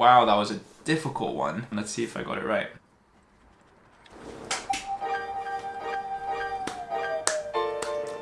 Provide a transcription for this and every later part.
Wow, that was a difficult one. Let's see if I got it right.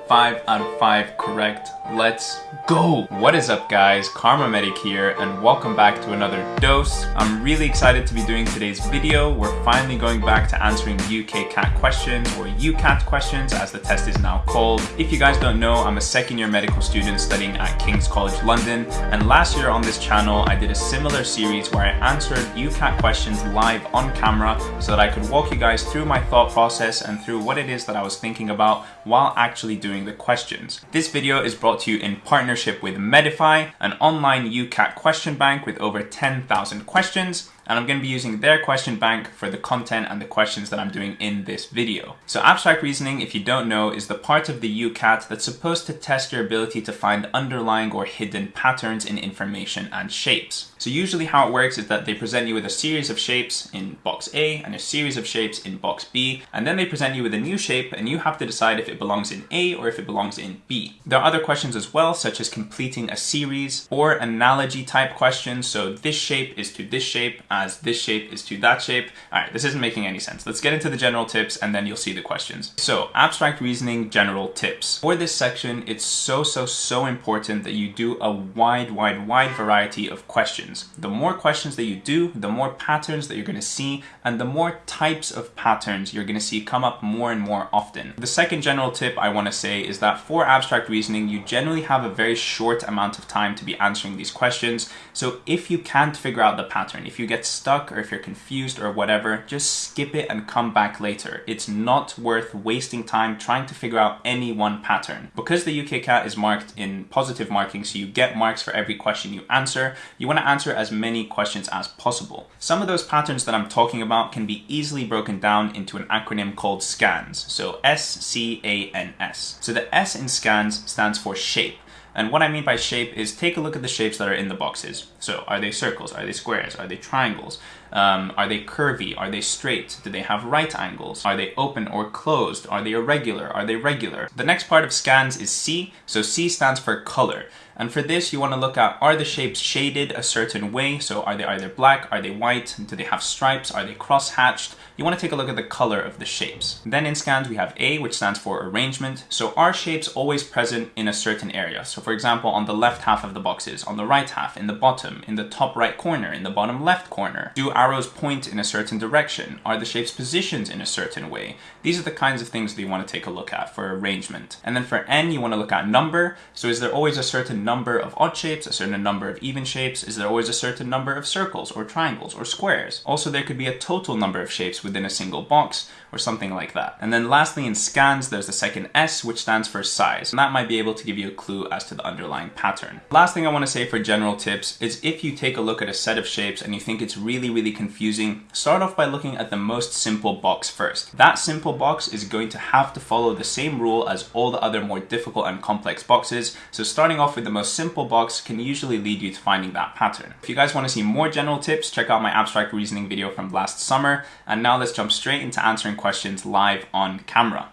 Five out of five correct. Let's go! What is up guys, Kharma Medic here and welcome back to another dose. I'm really excited to be doing today's video. We're finally going back to answering UKCAT questions or UCAT questions as the test is now called. If you guys don't know, I'm a second year medical student studying at King's College London and last year on this channel I did a similar series where I answered UCAT questions live on camera so that I could walk you guys through my thought process and through what it is that I was thinking about while actually doing the questions. This video is brought to you in partnership with Medify, an online UCAT question bank with over 10,000 questions and I'm going to be using their question bank for the content and the questions that I'm doing in this video. So abstract reasoning, if you don't know, is the part of the UCAT that's supposed to test your ability to find underlying or hidden patterns in information and shapes. So usually how it works is that they present you with a series of shapes in box A and a series of shapes in box B, and then they present you with a new shape and you have to decide if it belongs in A or if it belongs in B. There are other questions as well, such as completing a series or analogy type questions. So this shape is to this shape as this shape is to that shape. All right, this isn't making any sense. Let's get into the general tips and then you'll see the questions. So abstract reasoning, general tips. For this section, it's so, so, so important that you do a wide, wide, wide variety of questions. The more questions that you do, the more patterns that you're gonna see and the more types of patterns you're gonna see come up more and more often. The second general tip I wanna say is that for abstract reasoning, you generally have a very short amount of time to be answering these questions. So if you can't figure out the pattern, if you get stuck or if you're confused or whatever, just skip it and come back later. It's not worth wasting time trying to figure out any one pattern. Because the UKCAT is marked in positive marking, so you get marks for every question you answer, you want to answer as many questions as possible. Some of those patterns that I'm talking about can be easily broken down into an acronym called SCANS. So S-C-A-N-S. So the S in SCANS stands for shape. And what I mean by shape is take a look at the shapes that are in the boxes. So are they circles? Are they squares? Are they triangles? Um, are they curvy? Are they straight? Do they have right angles? Are they open or closed? Are they irregular? Are they regular? The next part of scans is C. So C stands for color. And for this, you want to look at, are the shapes shaded a certain way? So are they either black? Are they white? Do they have stripes? Are they cross-hatched? You want to take a look at the color of the shapes. Then in scans, we have A, which stands for arrangement. So are shapes always present in a certain area? So for example, on the left half of the boxes, on the right half, in the bottom, in the top right corner, in the bottom left corner. Do arrows point in a certain direction? Are the shapes positioned in a certain way? These are the kinds of things that you want to take a look at for arrangement. And then for N, you want to look at number. So is there always a certain number of odd shapes, a certain number of even shapes? Is there always a certain number of circles or triangles or squares? Also, there could be a total number of shapes within a single box or something like that. And then lastly, in scans, there's the second S, which stands for size. And that might be able to give you a clue as to the underlying pattern. Last thing I want to say for general tips is if you take a look at a set of shapes and you think it's really, really confusing, start off by looking at the most simple box first. That simple box is going to have to follow the same rule as all the other more difficult and complex boxes. So starting off with the most simple box can usually lead you to finding that pattern. If you guys want to see more general tips, check out my abstract reasoning video from last summer. And now let's jump straight into answering questions live on camera.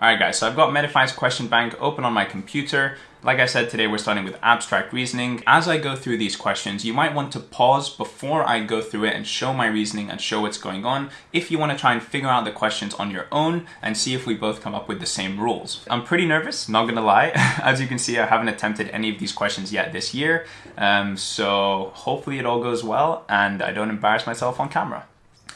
Alright guys, so I've got Medify's question bank open on my computer. Like I said, today we're starting with abstract reasoning. As I go through these questions, you might want to pause before I go through it and show my reasoning and show what's going on if you want to try and figure out the questions on your own and see if we both come up with the same rules. I'm pretty nervous, not gonna lie. As you can see, I haven't attempted any of these questions yet this year, um, so hopefully it all goes well and I don't embarrass myself on camera.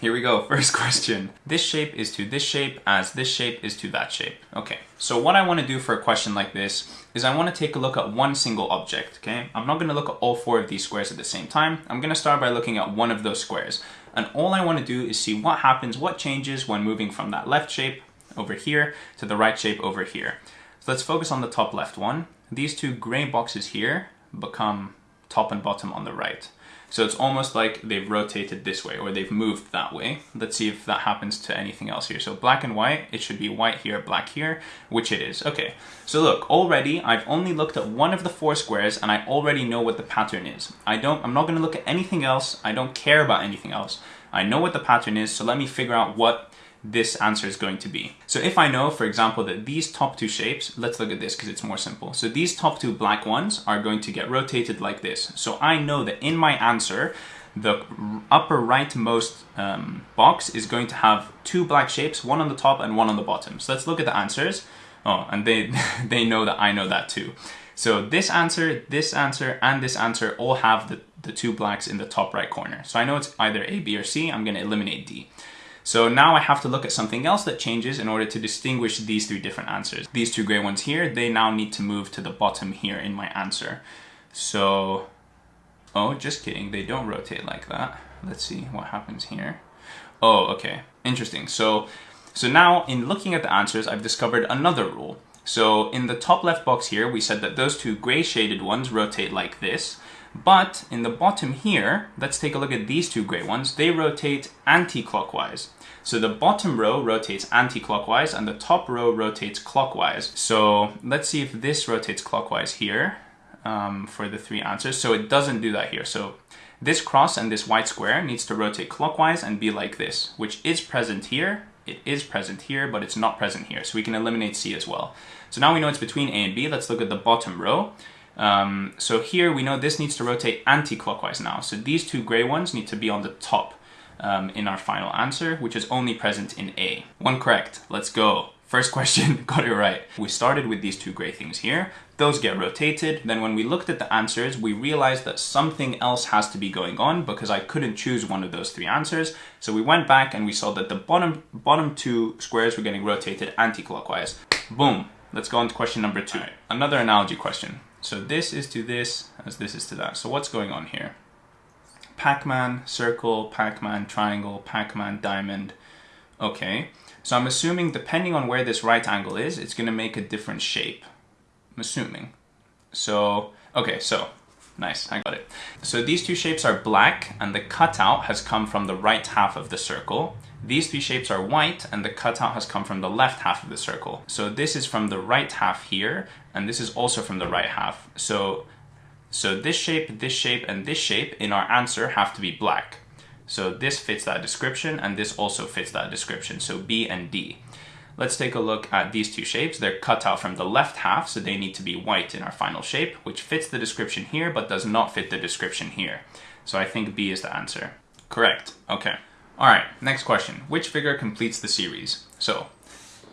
Here we go, first question. This shape is to this shape as this shape is to that shape. Okay, so what I want to do for a question like this is I want to take a look at one single object, okay? I'm not going to look at all four of these squares at the same time. I'm going to start by looking at one of those squares. And all I want to do is see what happens, what changes when moving from that left shape over here to the right shape over here. So let's focus on the top left one. These two gray boxes here become top and bottom on the right. So it's almost like they've rotated this way or they've moved that way. Let's see if that happens to anything else here. So black and white, it should be white here, black here, which it is. Okay, so look, already I've only looked at one of the four squares and I already know what the pattern is. I don't, I'm not gonna look at anything else. I don't care about anything else. I know what the pattern is, so let me figure out what this answer is going to be. So if I know, for example, that these top two shapes, let's look at this because it's more simple. So these top two black ones are going to get rotated like this. So I know that in my answer, the upper rightmost um, box is going to have two black shapes, one on the top and one on the bottom. So let's look at the answers. Oh, and they, they know that I know that too. So this answer, this answer, and this answer all have the, the two blacks in the top right corner. So I know it's either A, B, or C. I'm going to eliminate D. So now I have to look at something else that changes in order to distinguish these three different answers. These two gray ones here, they now need to move to the bottom here in my answer. So, oh, just kidding. They don't rotate like that. Let's see what happens here. Oh, okay. Interesting. So, so now in looking at the answers, I've discovered another rule. So in the top left box here, we said that those two gray shaded ones rotate like this. But in the bottom here, let's take a look at these two gray ones. They rotate anti-clockwise. So the bottom row rotates anti-clockwise and the top row rotates clockwise. So let's see if this rotates clockwise here um, for the three answers. So it doesn't do that here. So this cross and this white square needs to rotate clockwise and be like this, which is present here. It is present here, but it's not present here. So we can eliminate C as well. So now we know it's between A and B. Let's look at the bottom row. Um, so here we know this needs to rotate anti-clockwise now. So these two gray ones need to be on the top um, in our final answer, which is only present in A. One correct, let's go. First question, got it right. We started with these two gray things here. Those get rotated. Then when we looked at the answers, we realized that something else has to be going on because I couldn't choose one of those three answers. So we went back and we saw that the bottom, bottom two squares were getting rotated anti-clockwise. Boom. Let's go on to question number two. Right. Another analogy question. So this is to this as this is to that. So what's going on here? Pac-Man, circle, Pac-Man, triangle, Pac-Man, diamond. Okay, so I'm assuming depending on where this right angle is, it's gonna make a different shape. I'm assuming. So, okay, so, nice, I got it. So these two shapes are black and the cutout has come from the right half of the circle. These three shapes are white and the cutout has come from the left half of the circle. So this is from the right half here and this is also from the right half. So, so this shape, this shape, and this shape in our answer have to be black. So this fits that description and this also fits that description. So B and D. Let's take a look at these two shapes. They're cut out from the left half, so they need to be white in our final shape, which fits the description here, but does not fit the description here. So I think B is the answer. Correct. Okay. All right, next question. Which figure completes the series? So,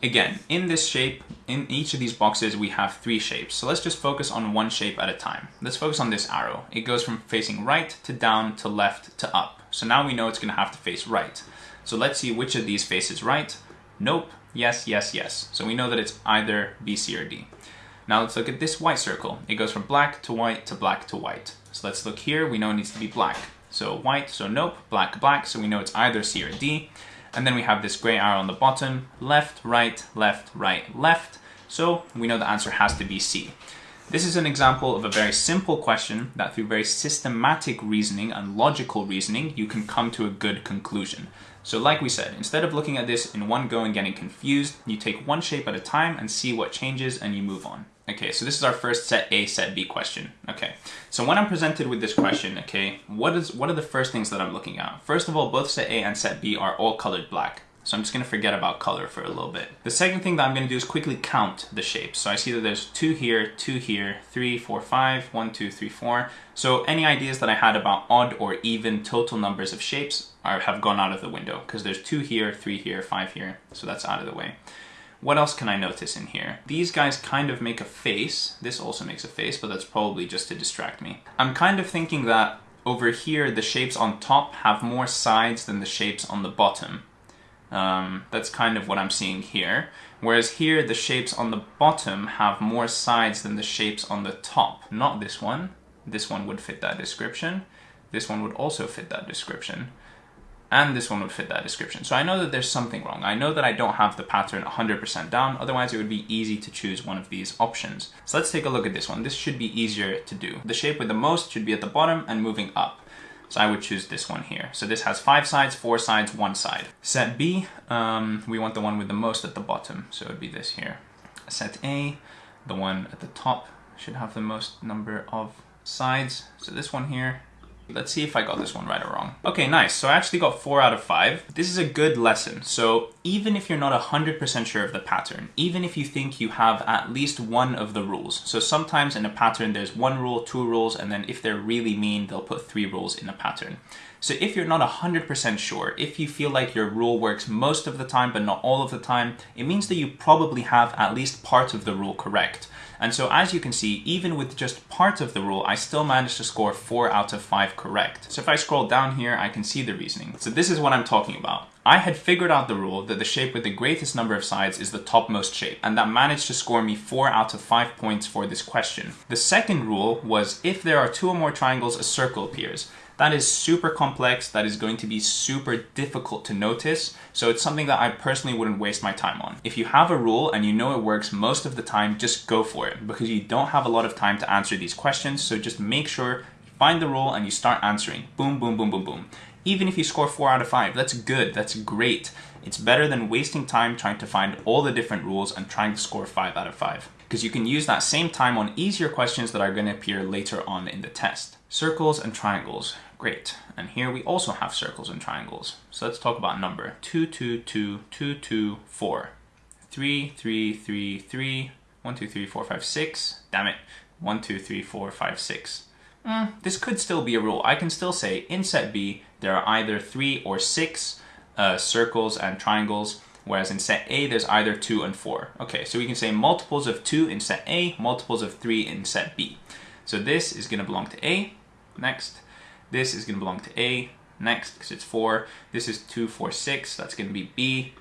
again, in this shape, in each of these boxes, we have three shapes. So let's just focus on one shape at a time. Let's focus on this arrow. It goes from facing right to down to left to up. So now we know it's gonna have to face right. So let's see which of these faces right. Nope, yes, yes, yes. So we know that it's either B, C, or D. Now let's look at this white circle. It goes from black to white to black to white. So let's look here, we know it needs to be black. So white, so nope, black, black, so we know it's either C or D. And then we have this gray arrow on the bottom, left, right, left, right, left. So we know the answer has to be C. This is an example of a very simple question that through very systematic reasoning and logical reasoning, you can come to a good conclusion. So like we said, instead of looking at this in one go and getting confused, you take one shape at a time and see what changes and you move on. Okay, so this is our first set A, set B question. Okay, so when I'm presented with this question, okay, what is what are the first things that I'm looking at? First of all, both set A and set B are all colored black. So I'm just gonna forget about color for a little bit. The second thing that I'm gonna do is quickly count the shapes. So I see that there's two here, two here, three, four, five, one, two, three, four. So any ideas that I had about odd or even total numbers of shapes are, have gone out of the window because there's two here, three here, five here. So that's out of the way. What else can I notice in here? These guys kind of make a face. This also makes a face, but that's probably just to distract me. I'm kind of thinking that over here, the shapes on top have more sides than the shapes on the bottom. Um, that's kind of what I'm seeing here. Whereas here, the shapes on the bottom have more sides than the shapes on the top. Not this one. This one would fit that description. This one would also fit that description and this one would fit that description. So I know that there's something wrong. I know that I don't have the pattern 100% down, otherwise it would be easy to choose one of these options. So let's take a look at this one. This should be easier to do. The shape with the most should be at the bottom and moving up. So I would choose this one here. So this has five sides, four sides, one side. Set B, um, we want the one with the most at the bottom. So it would be this here. Set A, the one at the top should have the most number of sides. So this one here Let's see if I got this one right or wrong. Okay, nice. So I actually got four out of five. This is a good lesson. So even if you're not 100% sure of the pattern, even if you think you have at least one of the rules, so sometimes in a pattern there's one rule, two rules, and then if they're really mean, they'll put three rules in a pattern. So if you're not 100% sure, if you feel like your rule works most of the time but not all of the time, it means that you probably have at least part of the rule correct. And so as you can see, even with just part of the rule, I still managed to score 4 out of 5 correct. So if I scroll down here, I can see the reasoning. So this is what I'm talking about. I had figured out the rule that the shape with the greatest number of sides is the topmost shape, and that managed to score me 4 out of 5 points for this question. The second rule was if there are two or more triangles, a circle appears. That is super complex, that is going to be super difficult to notice, so it's something that I personally wouldn't waste my time on. If you have a rule and you know it works most of the time, just go for it, because you don't have a lot of time to answer these questions, so just make sure you find the rule and you start answering. Boom, boom, boom, boom, boom. Even if you score 4 out of 5, that's good, that's great. It's better than wasting time trying to find all the different rules and trying to score 5 out of 5. Because you can use that same time on easier questions that are going to appear later on in the test. Circles and triangles, great. And here we also have circles and triangles. So let's talk about number. 2, 2, 2, 2, 2, 4. 3, 3, 3, 3, 1, 2, 3, 4, 5, 6. Damn it. 1, 2, 3, 4, 5, 6. Mm, this could still be a rule. I can still say in set B, there are either three or six uh, circles and triangles, whereas in set A, there's either two and four. Okay, so we can say multiples of two in set A, multiples of three in set B. So this is gonna belong to A, next. This is gonna belong to A, next, because it's four. This is two, four, six, that's gonna be B.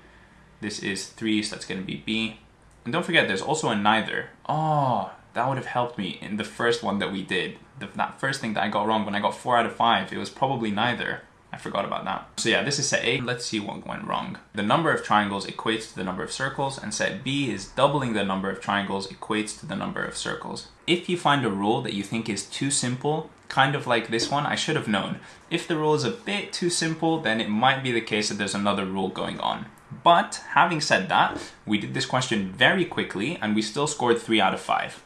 This is three, so that's gonna be B. And don't forget, there's also a neither. Oh, that would have helped me in the first one that we did. The, that first thing that I got wrong when I got 4 out of 5, it was probably neither. I forgot about that. So yeah, this is set A. Let's see what went wrong. The number of triangles equates to the number of circles, and set B is doubling the number of triangles equates to the number of circles. If you find a rule that you think is too simple, kind of like this one, I should have known. If the rule is a bit too simple, then it might be the case that there's another rule going on. But having said that, we did this question very quickly and we still scored 3 out of 5.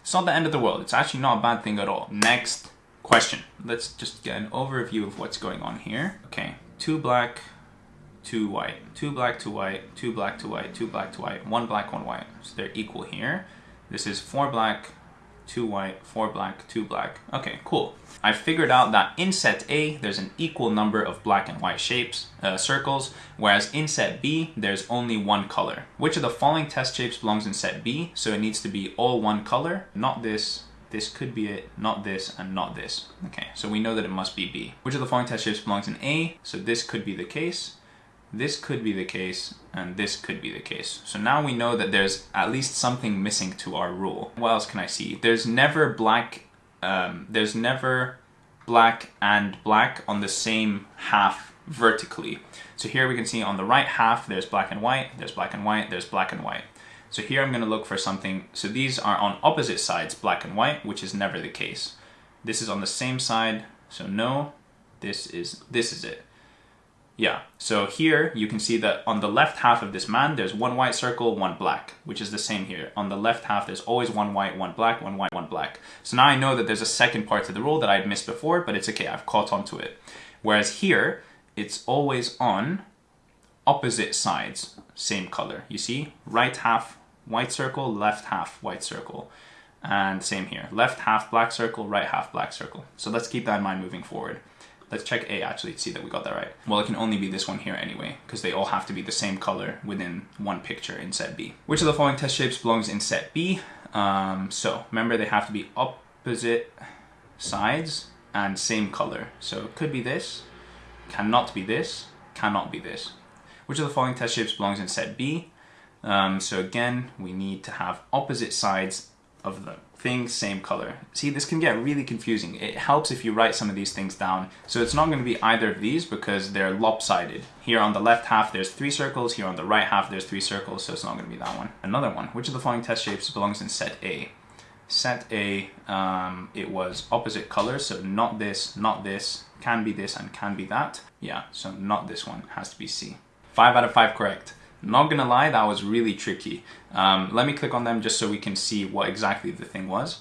It's not the end of the world. It's actually not a bad thing at all. Next question. Let's just get an overview of what's going on here. Okay, two black, two white, two black, two white, two black, two white, two black, two white, one black, one white. So they're equal here. This is four black, two white, four black, two black. Okay, cool. I figured out that in set A, there's an equal number of black and white shapes, uh, circles, whereas in set B, there's only one color. Which of the following test shapes belongs in set B? So it needs to be all one color, not this, this could be it, not this, and not this. Okay, so we know that it must be B. Which of the following test shapes belongs in A? So this could be the case, this could be the case, and this could be the case. So now we know that there's at least something missing to our rule. What else can I see? There's never black um, there's never black and black on the same half vertically. So here we can see on the right half, there's black and white, there's black and white, there's black and white. So here I'm gonna look for something, so these are on opposite sides, black and white, which is never the case. This is on the same side, so no, this is, this is it. Yeah, so here you can see that on the left half of this man, there's one white circle, one black, which is the same here. On the left half, there's always one white, one black, one white, one black. So now I know that there's a second part to the rule that I'd missed before, but it's okay, I've caught on to it. Whereas here, it's always on opposite sides, same color. You see, right half white circle, left half white circle. And same here, left half black circle, right half black circle. So let's keep that in mind moving forward. Let's check A actually to see that we got that right. Well, it can only be this one here anyway, because they all have to be the same color within one picture in set B. Which of the following test shapes belongs in set B? Um, so remember they have to be opposite sides and same color. So it could be this, cannot be this, cannot be this. Which of the following test shapes belongs in set B? Um, so again, we need to have opposite sides of the thing, same color. See, this can get really confusing. It helps if you write some of these things down. So it's not going to be either of these because they're lopsided. Here on the left half, there's three circles. Here on the right half, there's three circles. So it's not going to be that one. Another one. Which of the following test shapes belongs in set A? Set A, um, it was opposite colors. So not this, not this, can be this, and can be that. Yeah, so not this one. Has to be C. Five out of five correct. Not gonna lie, that was really tricky. Um, let me click on them just so we can see what exactly the thing was.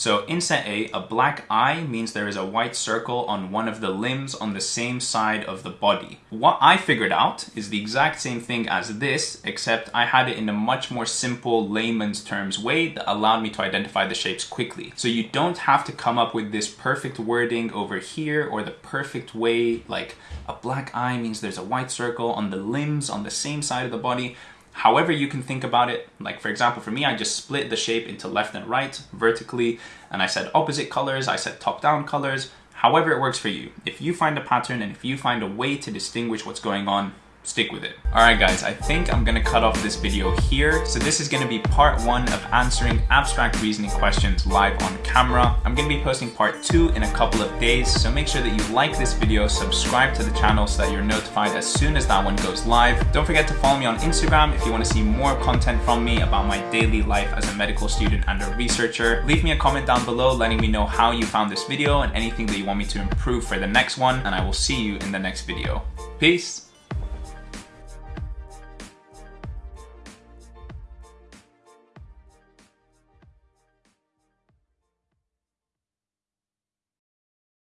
So in set A, a black eye means there is a white circle on one of the limbs on the same side of the body. What I figured out is the exact same thing as this, except I had it in a much more simple layman's terms way that allowed me to identify the shapes quickly. So you don't have to come up with this perfect wording over here or the perfect way, like a black eye means there's a white circle on the limbs on the same side of the body however you can think about it. Like for example, for me, I just split the shape into left and right vertically, and I said opposite colors, I said top-down colors, however it works for you. If you find a pattern and if you find a way to distinguish what's going on, stick with it. Alright guys, I think I'm gonna cut off this video here. So this is gonna be part one of answering abstract reasoning questions live on camera. I'm gonna be posting part two in a couple of days, so make sure that you like this video, subscribe to the channel so that you're notified as soon as that one goes live. Don't forget to follow me on Instagram if you wanna see more content from me about my daily life as a medical student and a researcher. Leave me a comment down below letting me know how you found this video and anything that you want me to improve for the next one, and I will see you in the next video. Peace!